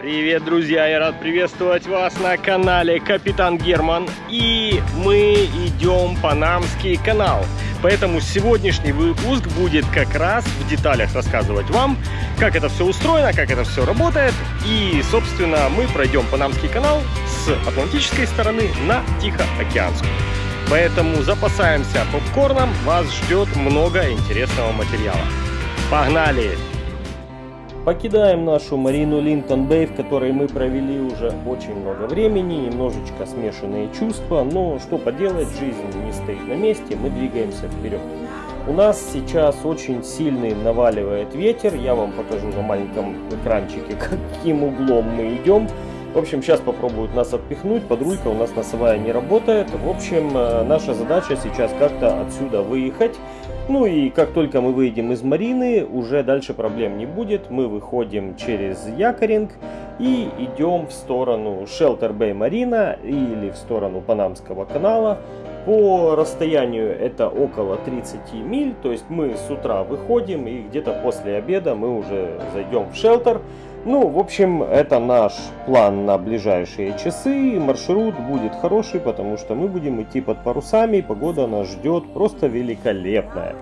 Привет, друзья! Я рад приветствовать вас на канале Капитан Герман. И мы идем Панамский канал. Поэтому сегодняшний выпуск будет как раз в деталях рассказывать вам, как это все устроено, как это все работает. И, собственно, мы пройдем Панамский канал с Атлантической стороны на Тихоокеанскую. Поэтому запасаемся попкорном, вас ждет много интересного материала. Погнали! Покидаем нашу Марину Линтон Бэй, в которой мы провели уже очень много времени, немножечко смешанные чувства, но что поделать, жизнь не стоит на месте, мы двигаемся вперед. У нас сейчас очень сильный наваливает ветер, я вам покажу на маленьком экранчике, каким углом мы идем. В общем, сейчас попробуют нас отпихнуть, подрулька у нас носовая не работает. В общем, э, наша задача сейчас как-то отсюда выехать. Ну и как только мы выйдем из Марины, уже дальше проблем не будет. Мы выходим через Якоринг и идем в сторону Shelter Bay Марина или в сторону Панамского канала. По расстоянию это около 30 миль, то есть мы с утра выходим и где-то после обеда мы уже зайдем в шелтер. Ну, в общем, это наш план на ближайшие часы. Маршрут будет хороший, потому что мы будем идти под парусами. Погода нас ждет просто великолепная.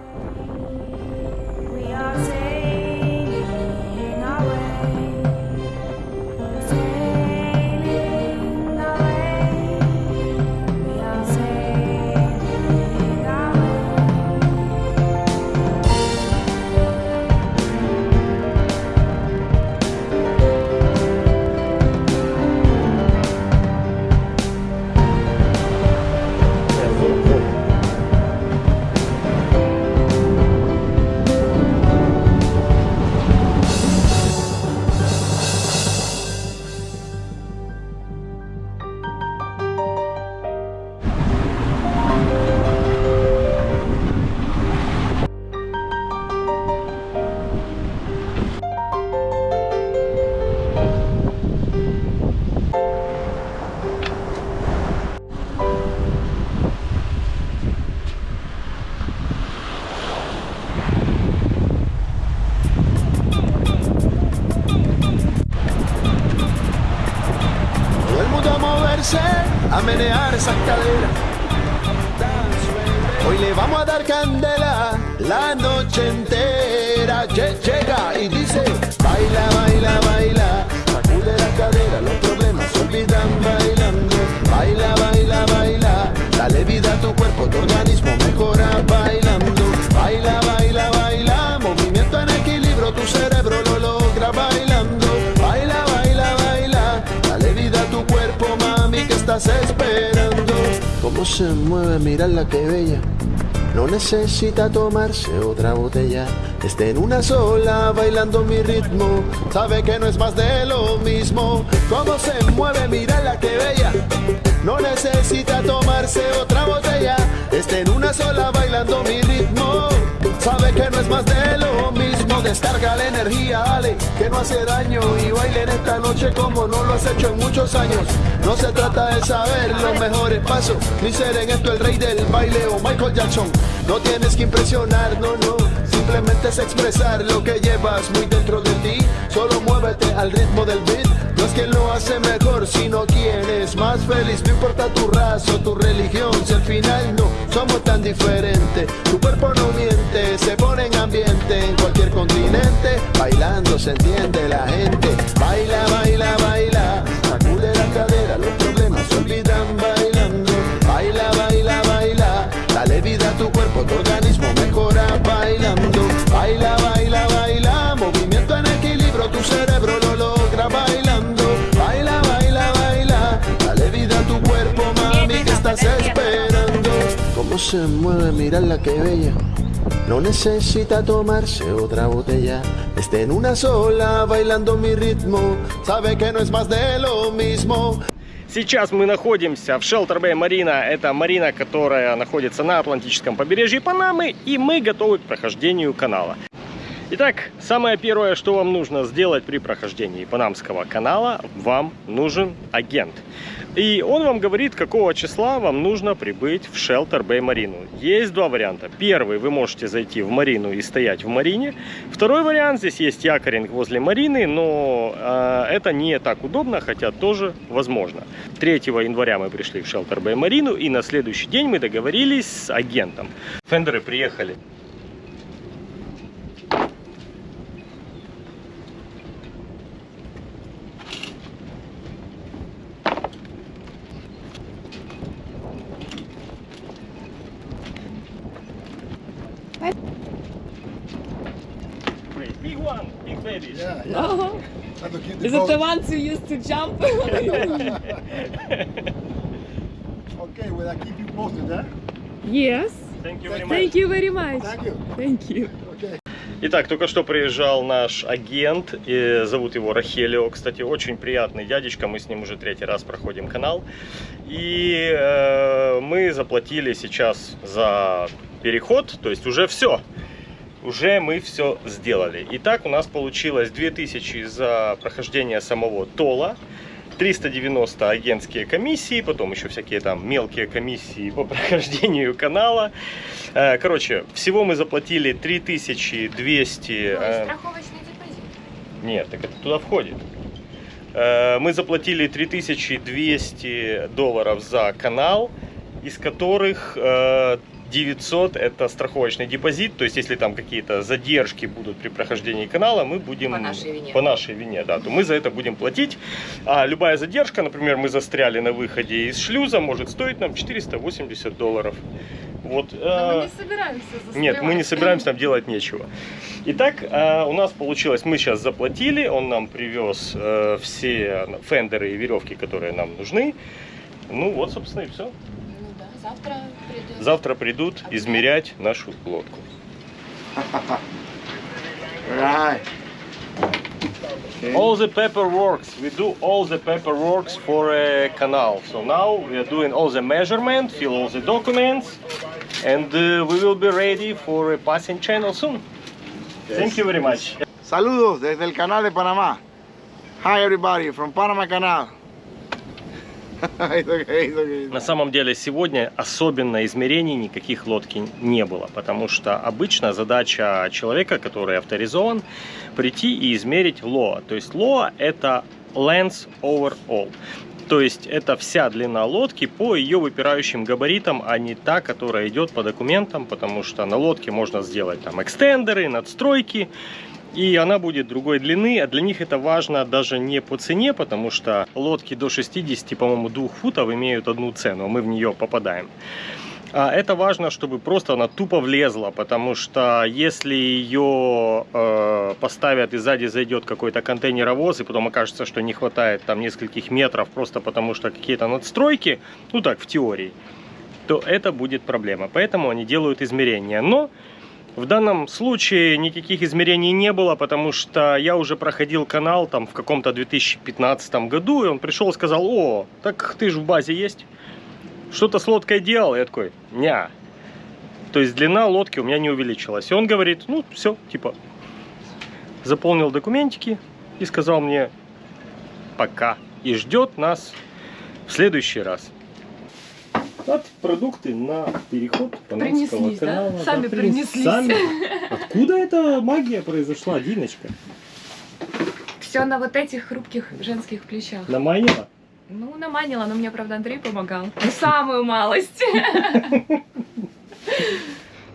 A menear esa cadera. Hoy le vamos a dar candela la noche entera. Llega y dice, baila, baila, baila, sacude la cadera, los problemas se olvidan bailando. Baila, baila, baila, dale vida a tu cuerpo, tu organismo mejora bailando. Baila, baila, baila, movimiento en equilibrio, tu cerebro lo logra bailando. Que estás esperando. Cómo se mueve, mirarla que bella. No necesita tomarse otra botella. Esté en una sola bailando mi ritmo. Sabe que no es más de lo mismo. Cómo se mueve, mírala que bella. No necesita tomarse otra botella. Esté en una sola bailando mi ritmo. Sabe que no es más de lo. Descarga la energía, dale, que no hace daño. Y bailen esta noche como no lo has hecho en muchos años. No se trata de saber los mejores pasos, ni ser en esto el rey del baile o Michael Jackson. No tienes que impresionar, no, no. Simplemente es expresar lo que llevas muy dentro de ti. Solo muévete al ritmo del beat. No es quien lo hace mejor, sino quien es más feliz. No importa tu raza o tu religión, si al final no somos tan diferentes. Tu cuerpo no miente, se pone en ambiente en cualquier continente. Bailando se entiende la gente. Baila, baila, baila. Sacude la cadera, los problemas se olvidan se mueve, mirarla que bella. No necesita tomarse otra botella. Esté en una sola bailando mi ritmo. Sabe que no es más de lo mismo. Сейчас мы находимся в Shelter Bay Marina. Это марина, которая находится на Атлантическом побережье Панамы. И мы готовы к прохождению канала. Итак, самое первое, что вам нужно сделать при прохождении Панамского канала, вам нужен агент. И он вам говорит, какого числа вам нужно прибыть в Shelter Bay Марину. Есть два варианта. Первый, вы можете зайти в Марину и стоять в Марине. Второй вариант, здесь есть якоринг возле Марины, но э, это не так удобно, хотя тоже возможно. 3 января мы пришли в Shelter Bay Марину, и на следующий день мы договорились с агентом. Фендеры приехали. Used to jump? Okay, will I keep you posted, eh? yes. Thank you very much. Thank you very much. Thank you. Thank you. Okay. Итак, только что приезжал наш агент, и зовут его Рахелио, кстати, очень приятный дядечка, мы с ним уже третий раз проходим канал. И э, мы заплатили сейчас за переход, то есть уже все. Уже мы все сделали. Итак, у нас получилось 2000 за прохождение самого Тола, 390 агентские комиссии, потом еще всякие там мелкие комиссии по прохождению канала. Э, Короче, всего мы заплатили 3200... э, Страховочный депозит. Нет, так это туда входит. Э, Мы заплатили 3200 долларов за канал, из которых 900 это страховочный депозит, то есть если там какие-то задержки будут при прохождении канала, мы будем По нашей вине. по нашей вине, да, то мы за это будем платить. А любая задержка, например, мы застряли на выходе из шлюза, может стоить нам 480 долларов. Вот. Но э, мы не собираемся застревать. нет, мы не собираемся там делать нечего. Итак, э, у нас получилось, мы сейчас заплатили, он нам привез э, все фендеры и веревки, которые нам нужны. Ну вот, собственно, и все. Ну завтра придет. Завтра придут измерять нашу лодку. Right. All the paperworks, we do all the paperworks for a canal. So now we are doing all the measurement, fill all the documents, and uh, we will be ready for a passing channel soon. Thank you very much. Saludos desde el canal de Panamá. Hi everybody from Panama Canal. it's okay, it's okay. На самом деле сегодня особенно измерений никаких лодки не было, потому что обычно задача человека, который авторизован, прийти и измерить лоа. То есть лоа это length over all. То есть это вся длина лодки по ее выпирающим габаритам, а не та, которая идет по документам, потому что на лодке можно сделать там экстендеры, надстройки, и она будет другой длины, а для них это важно даже не по цене, потому что лодки до 60, по-моему, 2 футов имеют одну цену, а мы в нее попадаем. А это важно, чтобы просто она тупо влезла, потому что если ее э, поставят и сзади зайдет какой-то контейнеровоз, и потом окажется, что не хватает там нескольких метров, просто потому что какие-то надстройки, ну так, в теории, то это будет проблема. Поэтому они делают измерения. Но в данном случае никаких измерений не было, потому что я уже проходил канал там в каком-то 2015 году, и он пришел и сказал, о, так ты же в базе есть, что-то с лодкой делал? Я такой, ня. То есть длина лодки у меня не увеличилась. И он говорит, ну все, типа, заполнил документики и сказал мне, пока. И ждет нас в следующий раз. Вот продукты на переход Панамского Принеслись, да? канала. Сами принес- принеслись. сами. Откуда эта магия произошла, Диночка? Все на вот этих хрупких женских плечах. Наманила? Ну, наманила, но мне, правда, Андрей помогал. Ну, самую малость.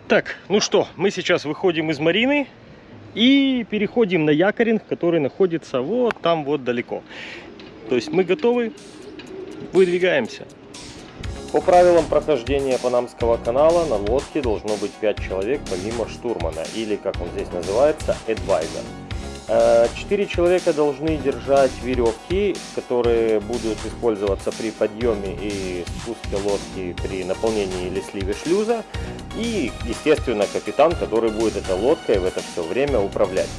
Так, ну что, мы сейчас выходим из Марины и переходим на якоринг, который находится вот там вот далеко. То есть мы готовы, выдвигаемся. По правилам прохождения Панамского канала на лодке должно быть 5 человек помимо штурмана, или как он здесь называется, адвайзер. Э, Четыре человека должны держать веревки, которые будут использоваться при подъеме и спуске лодки при наполнении или сливе шлюза. И, естественно, капитан, который будет этой лодкой в это все время управлять.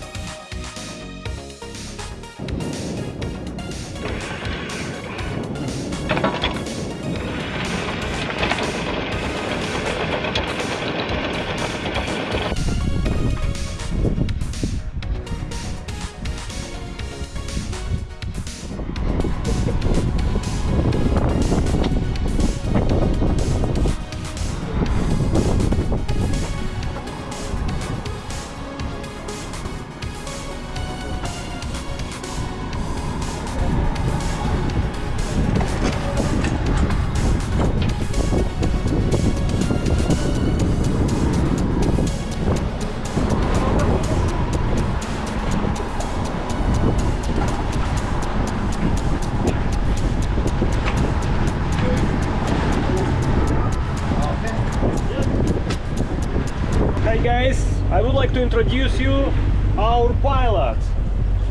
To introduce you our pilot.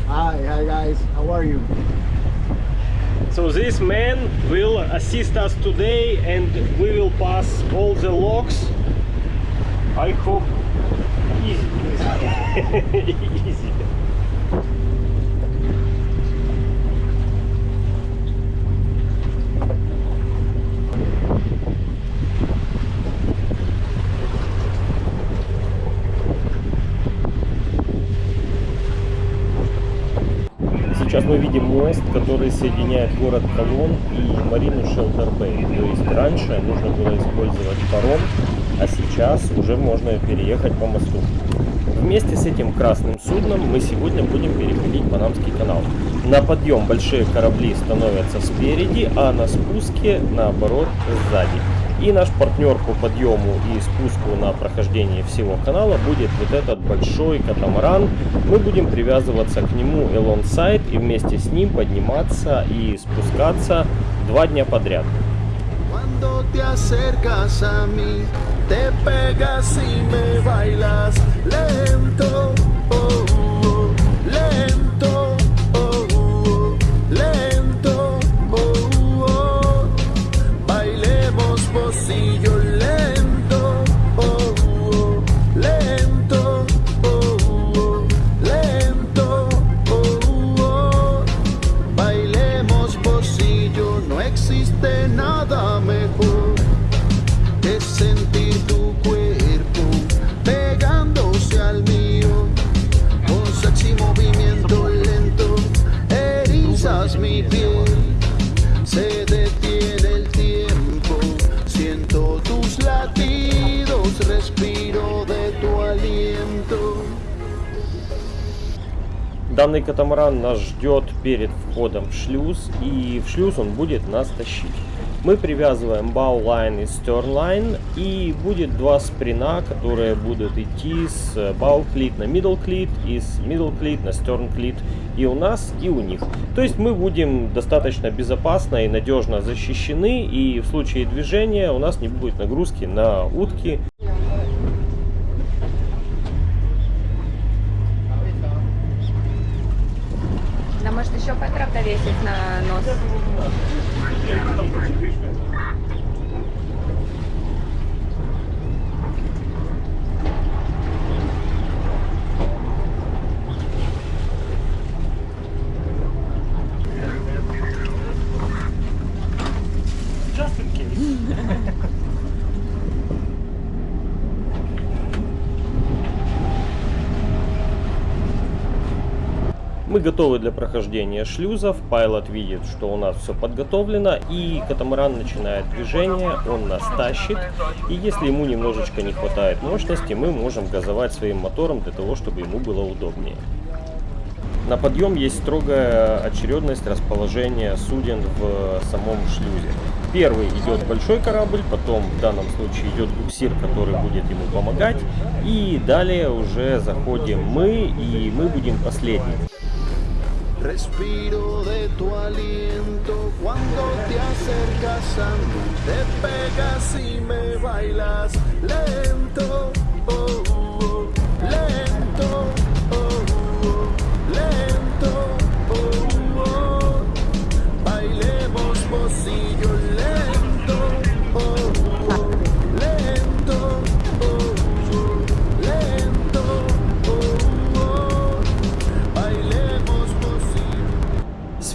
Hi, hi guys, how are you? So this man will assist us today and we will pass all the logs. I hope easy. easy. Сейчас мы видим мост, который соединяет город Колон и марину Шелтер-Бэй. То есть раньше нужно было использовать паром, а сейчас уже можно переехать по мосту. Вместе с этим красным судном мы сегодня будем переходить Панамский канал. На подъем большие корабли становятся спереди, а на спуске наоборот сзади. И наш партнер по подъему и спуску на прохождение всего канала будет вот этот большой катамаран. Мы будем привязываться к нему элонсайд и вместе с ним подниматься и спускаться два дня подряд. Te pegas y me bailas lento, oh, Данный катамаран нас ждет перед входом в шлюз, и в шлюз он будет нас тащить. Мы привязываем баулайн и sтернлайн, и будет два сприна, которые будут идти с бауклит на middle клит и с middle клит на stern клит и у нас, и у них. То есть мы будем достаточно безопасно и надежно защищены, и в случае движения у нас не будет нагрузки на утки, Да может еще Петра повесить на нос. just in case. Мы готовы для прохождения шлюзов. Пайлот видит, что у нас все подготовлено. И катамаран начинает движение. Он нас тащит. И если ему немножечко не хватает мощности, мы можем газовать своим мотором для того, чтобы ему было удобнее. На подъем есть строгая очередность расположения суден в самом шлюзе. Первый идет большой корабль, потом в данном случае идет буксир, который будет ему помогать. И далее уже заходим мы, и мы будем последним. Respiro de tu aliento cuando te acercas a mí, te pegas y me bailas lento, oh, oh,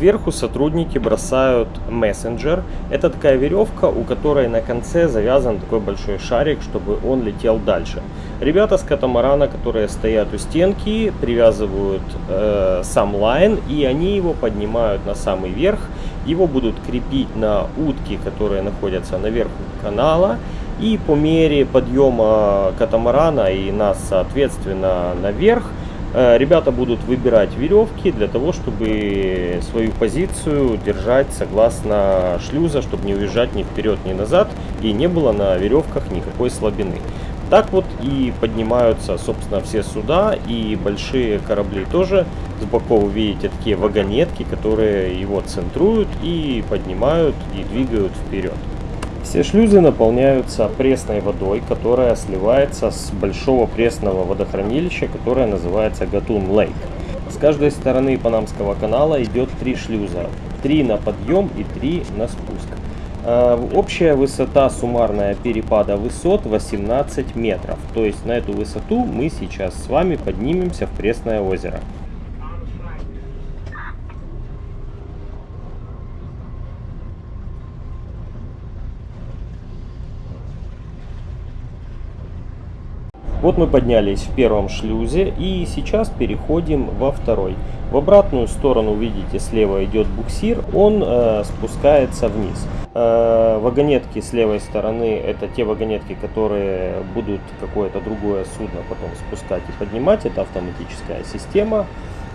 Сверху сотрудники бросают мессенджер. Это такая веревка, у которой на конце завязан такой большой шарик, чтобы он летел дальше. Ребята с катамарана, которые стоят у стенки, привязывают э, сам лайн, и они его поднимают на самый верх. Его будут крепить на утки, которые находятся наверху канала. И по мере подъема катамарана и нас, соответственно, наверх, Ребята будут выбирать веревки для того, чтобы свою позицию держать согласно шлюза, чтобы не уезжать ни вперед, ни назад, и не было на веревках никакой слабины. Так вот и поднимаются, собственно, все суда и большие корабли тоже. С боков вы видите такие вагонетки, которые его центруют и поднимают и двигают вперед. Все шлюзы наполняются пресной водой, которая сливается с большого пресного водохранилища, которое называется Гатун Лейк. С каждой стороны Панамского канала идет три шлюза. Три на подъем и три на спуск. Э, Общая высота суммарная перепада высот 18 метров. То есть на эту высоту мы сейчас с вами поднимемся в Пресное озеро. Вот мы поднялись в первом шлюзе и сейчас переходим во второй. В обратную сторону, видите, слева идет буксир, он э, спускается вниз. Э, вагонетки с левой стороны это те вагонетки, которые будут какое-то другое судно потом спускать и поднимать. Это автоматическая система.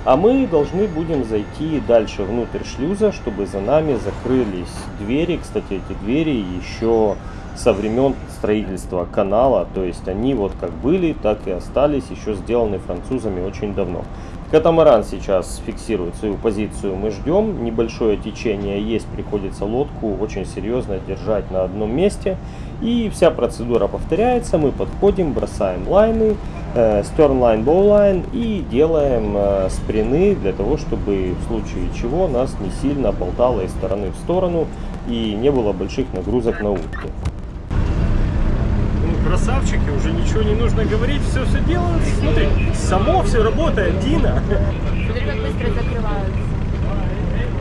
А мы должны будем зайти дальше внутрь шлюза, чтобы за нами закрылись двери. Кстати, эти двери еще со времен строительства канала, то есть они вот как были, так и остались, еще сделаны французами очень давно. Катамаран сейчас фиксирует свою позицию, мы ждем, небольшое течение есть, приходится лодку очень серьезно держать на одном месте. И вся процедура повторяется, мы подходим, бросаем лайны, э, bow line и делаем э, сприны для того, чтобы в случае чего нас не сильно болтало из стороны в сторону и не было больших нагрузок на утки. Красавчики, уже ничего не нужно говорить, все все делают. Смотри, само все работает, Дина. Смотри, как быстро закрываются.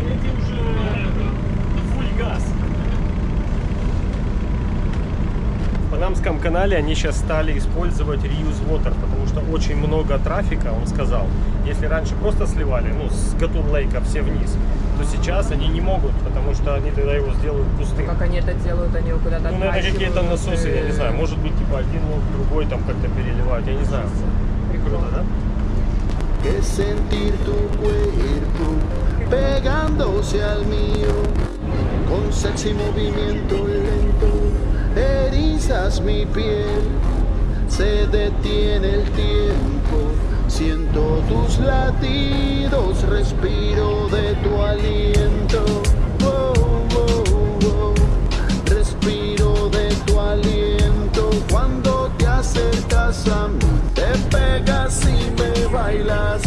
Эти уже full газ. В Панамском канале они сейчас стали использовать reuse water, потому что очень много трафика, он сказал. Если раньше просто сливали, ну, с Гатун Лейка все вниз, то сейчас они не могут, потому что они тогда его сделают пустым. Как они это делают, они его куда-то Ну, наверное, какие-то насосы, я не знаю, может быть, типа один лоб, другой там как-то переливать, я не знаю. Круто, да? que sentir tu cuerpo pegándose al mío con sexy movimiento lento erizas mi piel se detiene el tiempo siento tus latidos respiro de tu aliento. Respiro de tu aliento. Cuando te acercas a mí te pegas y me bailas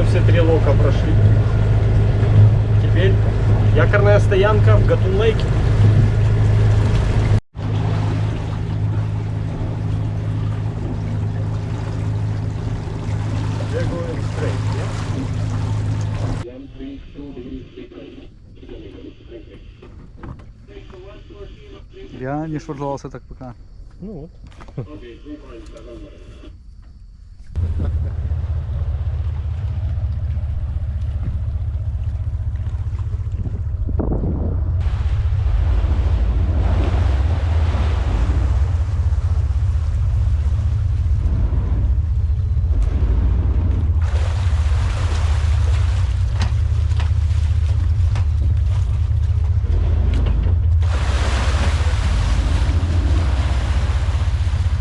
мы все три лока прошли. Теперь якорная стоянка в Гатун Лейке. Я не швыржался так пока. Ну вот.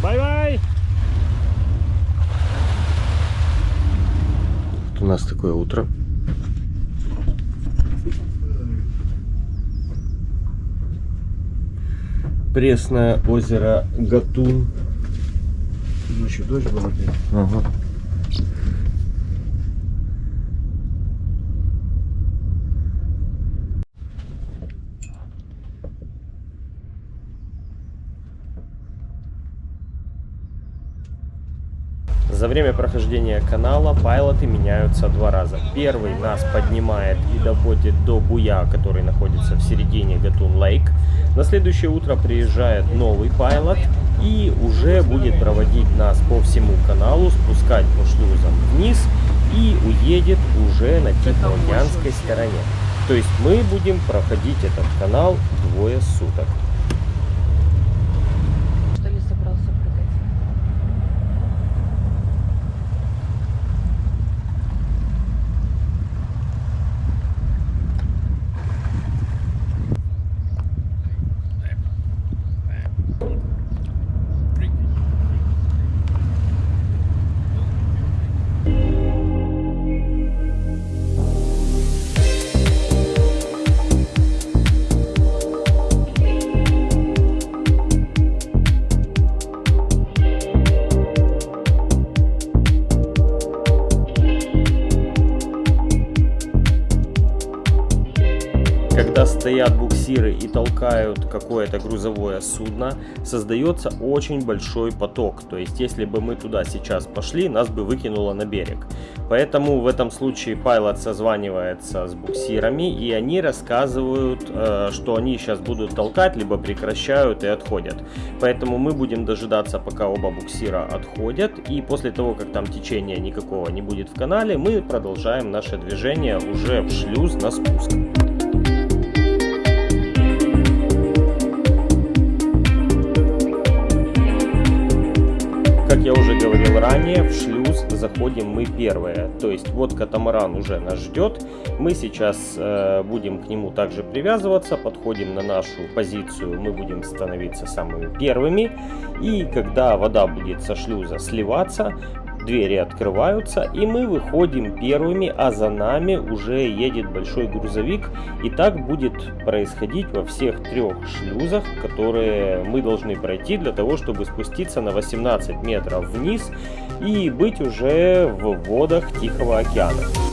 Bye-bye! У нас такое утро. Пресное озеро Гатун. Ночью дождь был опять. Ага. За время прохождения канала пайлоты меняются два раза. Первый нас поднимает и доводит до буя, который находится в середине Гатун Лейк. На следующее утро приезжает новый пайлот и уже будет проводить нас по всему каналу, спускать по шлюзам вниз и уедет уже на Тихоокеанской стороне. То есть мы будем проходить этот канал двое суток. Стоят буксиры и толкают какое-то грузовое судно, создается очень большой поток. То есть, если бы мы туда сейчас пошли, нас бы выкинуло на берег. Поэтому в этом случае пайлот созванивается с буксирами, и они рассказывают, э, что они сейчас будут толкать, либо прекращают и отходят. Поэтому мы будем дожидаться, пока оба буксира отходят, и после того, как там течения никакого не будет в канале, мы продолжаем наше движение уже в шлюз на спуск. Как я уже говорил ранее, в шлюз заходим мы первые. То есть вот катамаран уже нас ждет. Мы сейчас э, будем к нему также привязываться, подходим на нашу позицию, мы будем становиться самыми первыми. И когда вода будет со шлюза сливаться, двери открываются и мы выходим первыми, а за нами уже едет большой грузовик. И так будет происходить во всех трех шлюзах, которые мы должны пройти для того, чтобы спуститься на 18 метров вниз и быть уже в водах Тихого океана.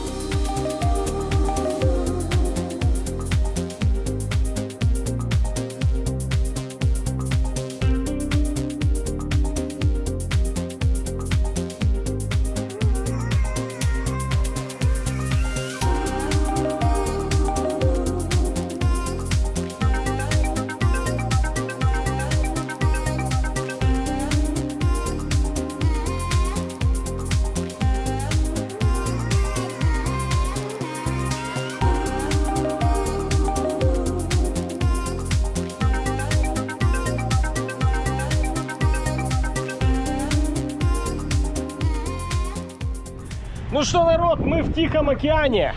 Что, народ, мы в Тихом океане.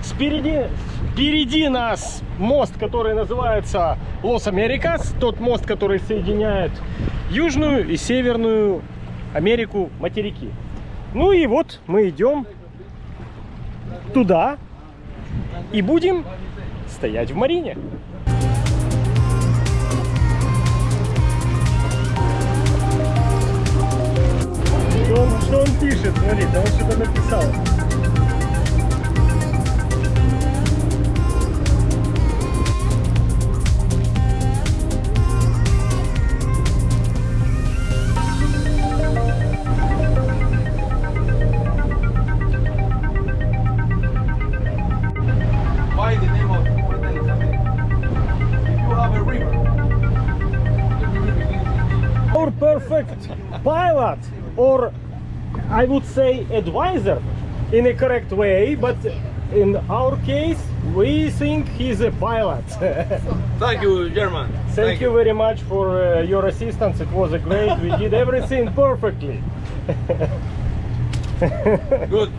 Спереди, впереди нас мост, который называется Лос Америкас. Тот мост, который соединяет Южную и Северную Америку материки. Ну и вот мы идем туда и будем стоять в марине. Что он, что он пишет? Смотри, он Olha. Would say advisor, in a correct way, but in our case, we think he's a pilot. Thank you, German. Thank, you very much for uh, your assistance. It was a great. We did everything perfectly. Good.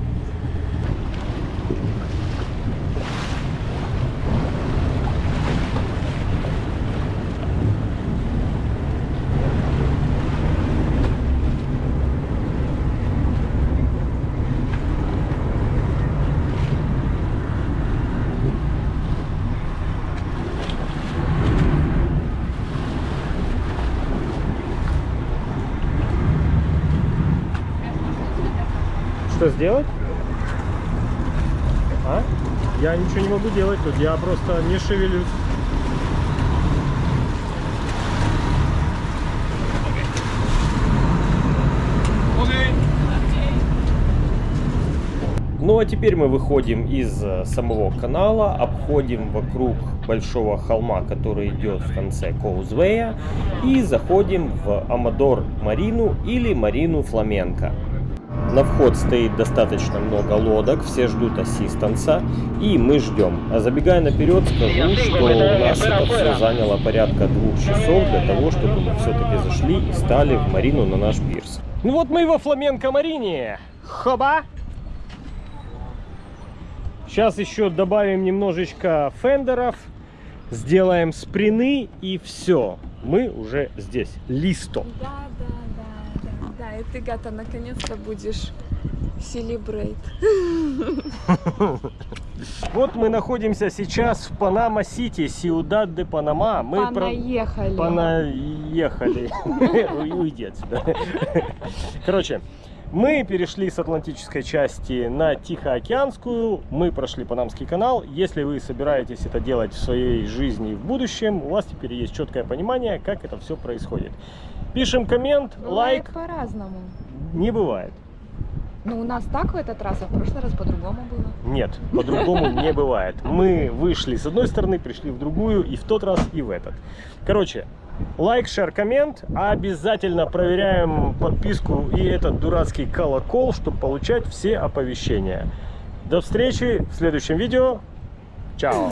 Сделать? А? Я ничего не могу делать тут, я просто не шевелюсь. Ну а теперь мы выходим из э, самого канала, обходим вокруг большого холма, который идет в конце Коузвея, и заходим в Амадор Марину или Марину Фламенко. На вход стоит достаточно много лодок, все ждут ассистанса, и мы ждем. А забегая наперед, скажу, что у нас это все заняло порядка двух часов для того, чтобы мы все-таки зашли и стали в Марину на наш пирс. Ну вот мы во Фламенко Марине. Хоба! Сейчас еще добавим немножечко фендеров, сделаем сприны и все. Мы уже здесь. Листо. Да, да, да. И ты, Гата, наконец-то будешь celebrate. Вот мы находимся сейчас в Панама-Сити, Ciudad de Panamá. Мы про- Понаехали. Понаехали. Уйди отсюда. Короче, Мы перешли с Атлантической части на Тихоокеанскую, мы прошли Панамский канал. Если вы собираетесь это делать в своей жизни в будущем, у вас теперь есть четкое понимание, как это все происходит. Пишем коммент, лайк. Бывает по-разному. Не бывает. Ну, у нас так в этот раз, а в прошлый раз по-другому было. Нет, по-другому не бывает. Мы вышли с одной стороны, пришли в другую, и в тот раз, и в этот. Короче, лайк, шер, коммент. Обязательно проверяем подписку и этот дурацкий колокол, чтобы получать все оповещения. До встречи в следующем видео. Чао!